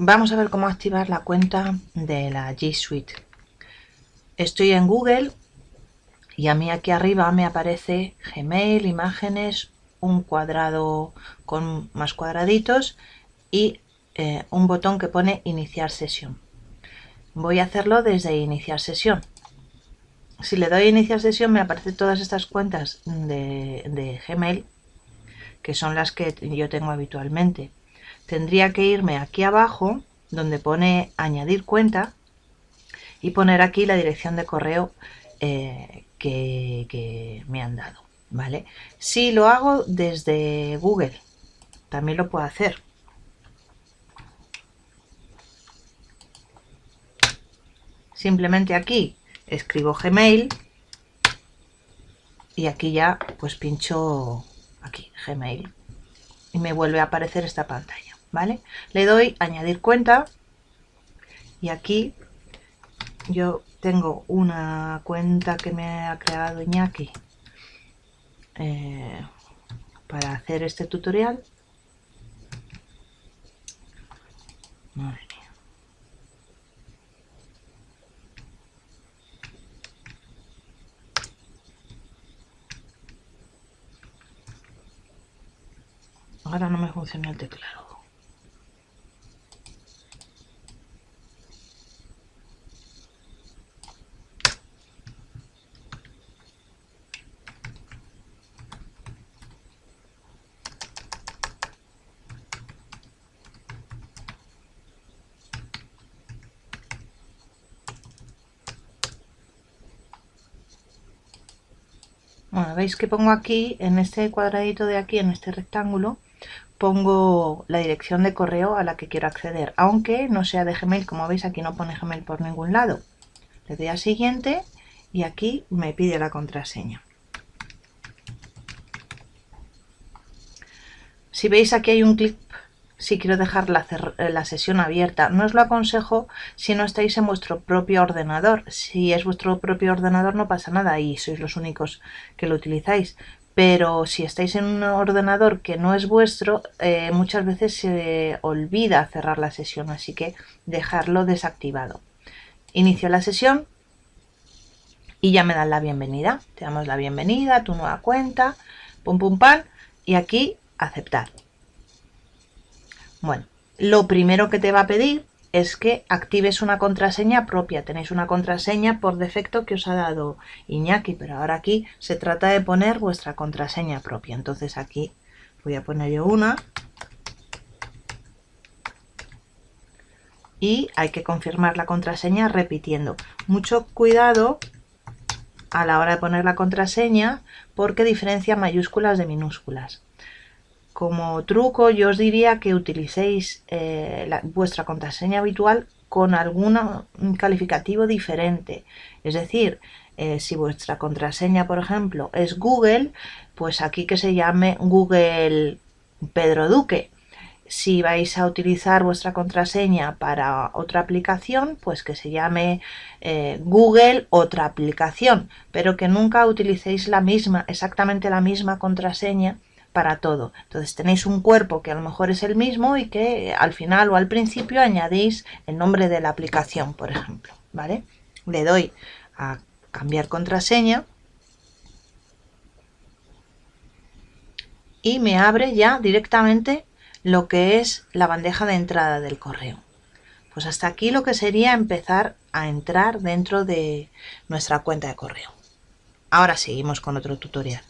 vamos a ver cómo activar la cuenta de la G Suite. Estoy en Google y a mí aquí arriba me aparece Gmail, imágenes, un cuadrado con más cuadraditos y eh, un botón que pone iniciar sesión. Voy a hacerlo desde iniciar sesión. Si le doy iniciar sesión me aparecen todas estas cuentas de Gmail que son las que yo tengo habitualmente. Tendría que irme aquí abajo donde pone añadir cuenta y poner aquí la dirección de correo eh, que, me han dado. ¿vale? Si lo hago desde Google, también lo puedo hacer. Simplemente aquí escribo Gmail y aquí ya pues pincho aquí Gmail y me vuelve a aparecer esta pantalla. ¿Vale? Le doy añadir cuenta y aquí yo tengo una cuenta que me ha creado Iñaki eh, para hacer este tutorial. Ahora no me funciona el teclado. Veis que pongo aquí, en este cuadradito de aquí, en este rectángulo, pongo la dirección de correo a la que quiero acceder, aunque no sea de Gmail, como veis aquí no pone Gmail por ningún lado. Le doy a siguiente y aquí me pide la contraseña. Si veis aquí hay un clip si quiero dejar la, la, sesión abierta. No os lo aconsejo si no estáis en vuestro propio ordenador. Si es vuestro propio ordenador no pasa nada y sois los únicos que lo utilizáis pero si estáis en un ordenador que no es vuestro, eh, muchas veces se olvida cerrar la sesión, así que dejarlo desactivado. Inicio la sesión y ya me dan la bienvenida. Te damos la bienvenida tu nueva cuenta, pum pum pam, y aquí aceptar. Bueno, lo primero que te va a pedir es que actives una contraseña propia. Tenéis una contraseña por defecto que os ha dado Iñaki, pero ahora aquí se trata de poner vuestra contraseña propia. Entonces aquí voy a poner yo una. Y hay que confirmar la contraseña repitiendo. Mucho cuidado a la hora de poner la contraseña porque diferencia mayúsculas de minúsculas como truco yo os diría que utilicéis eh, vuestra contraseña habitual con algún calificativo diferente. Es decir, eh, si vuestra contraseña, por ejemplo, es Google, pues aquí que se llame Google Pedro Duque. Si vais a utilizar vuestra contraseña para otra aplicación, pues que se llame eh, Google otra aplicación, pero que nunca utilicéis la misma, exactamente la misma contraseña para todo. Entonces tenéis un cuerpo que a lo mejor es el mismo y que al final o al principio añadís el nombre de la aplicación, por ejemplo. ¿vale? Le doy a cambiar contraseña y me abre ya directamente lo que es la bandeja de entrada del correo. Pues hasta aquí lo que sería empezar a entrar dentro de nuestra cuenta de correo. Ahora seguimos con otro tutorial.